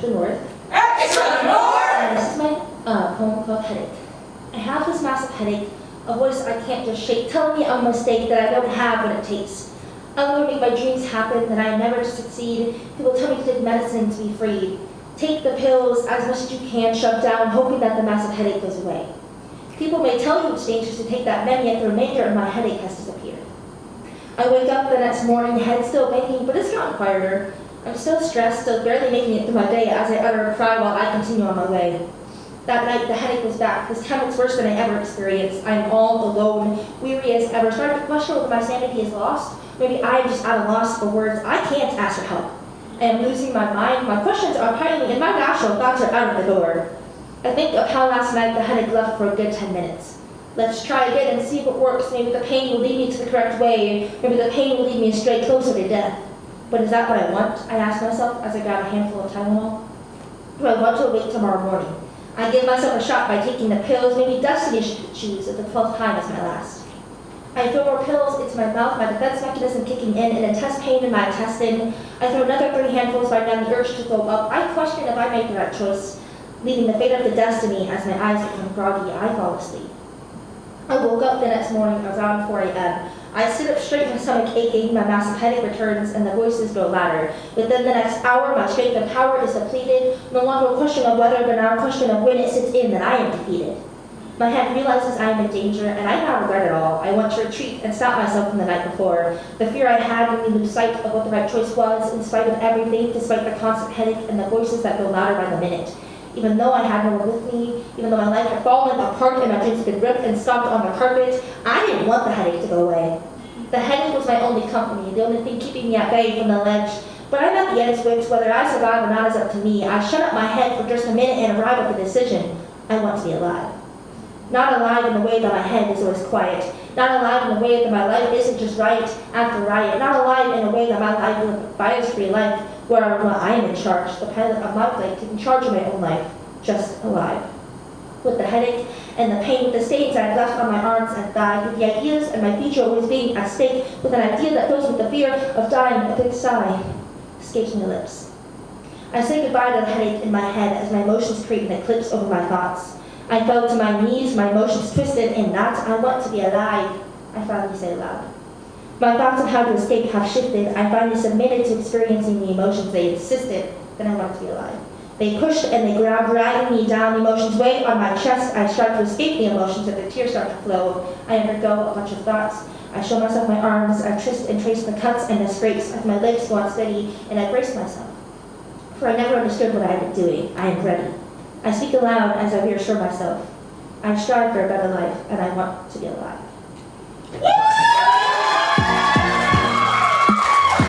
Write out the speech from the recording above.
extra north. Extra north! And this is my uh, poem called Headache. I have this massive headache, a voice I can't just shake, telling me I'm a mistake that I don't have what it takes. I'm going to make my dreams happen, that I never succeed. People tell me to take medicine to be freed. Take the pills as much as you can, shove down, hoping that the massive headache goes away. People may tell you it's dangerous to take that many, yet the remainder of my headache has disappeared. I wake up the next morning, head still banging, but it's gotten quieter. I'm still stressed, still barely making it through my day as I utter a cry while I continue on my way. That night, the headache was back. This time it's worse than I ever experienced. I am all alone, weary as ever, starting to question whether my sanity is lost. Maybe I am just at a loss for words. I can't ask for help. I am losing my mind. My questions are piling, and my rational thoughts are out of the door. I think of how last night the headache left for a good 10 minutes. Let's try again and see if it works. Maybe the pain will lead me to the correct way. Maybe the pain will lead me straight closer to death. But is that what I want? I ask myself as I grab a handful of Tylenol. Do I want to wait tomorrow morning? I give myself a shot by taking the pills. Maybe destiny should choose at the 12th time as my last. I throw more pills into my mouth, my defense mechanism kicking in, and intense pain in my intestine. I throw another three handfuls, fighting down the urge to throw up. I question if I make the right choice, leaving the fate of the destiny as my eyes become groggy. I fall asleep. I woke up the next morning around 4 a.m. I sit up straight, my stomach aching, my massive headache returns, and the voices grow louder. Within the next hour, my strength and power is depleted. No longer a question of whether, but now a question of when it sits in that I am defeated. My head realizes I am in danger, and I now regret it all. I want to retreat and stop myself from the night before. The fear I had made me lose sight of what the right choice was, in spite of everything, despite the constant headache and the voices that grow louder by the minute. Even though I had no one with me, even though my life had fallen apart and my dreams had been ripped and stomped on the carpet, I didn't want the headache to go away. The headache was my only company, the only thing keeping me at bay from the ledge. But I'm at the end switch, whether I survive or not is up to me. I shut up my head for just a minute and arrive at the decision. I want to be alive. Not alive in the way that my head is always quiet. Not alive in the way that my life isn't just right after riot. Not alive in a way that my life is a bias-free life where I am in charge, the pilot of my plane, taking charge of my own life, just alive. With the headache and the pain, with the stains I have left on my arms and thighs, with the ideas and my future always being at stake, with an idea that fills with the fear of dying, a big sigh escapes my lips. I say goodbye to the headache in my head as my emotions create an eclipse over my thoughts. I fell to my knees, my emotions twisted in that I want to be alive. I finally say aloud. My thoughts on how to escape have shifted. I finally submitted to experiencing the emotions they insisted that I want to be alive. They pushed and they grabbed, dragging me down. The emotions weigh on my chest. I strive to escape the emotions, and the tears start to flow. I undergo a bunch of thoughts. I show myself my arms. I twist and trace the cuts and the scrapes as my legs go unsteady, and I brace myself. For I never understood what I had been doing. I am ready. I speak aloud as I reassure myself. I strive for a better life, and I want to be alive.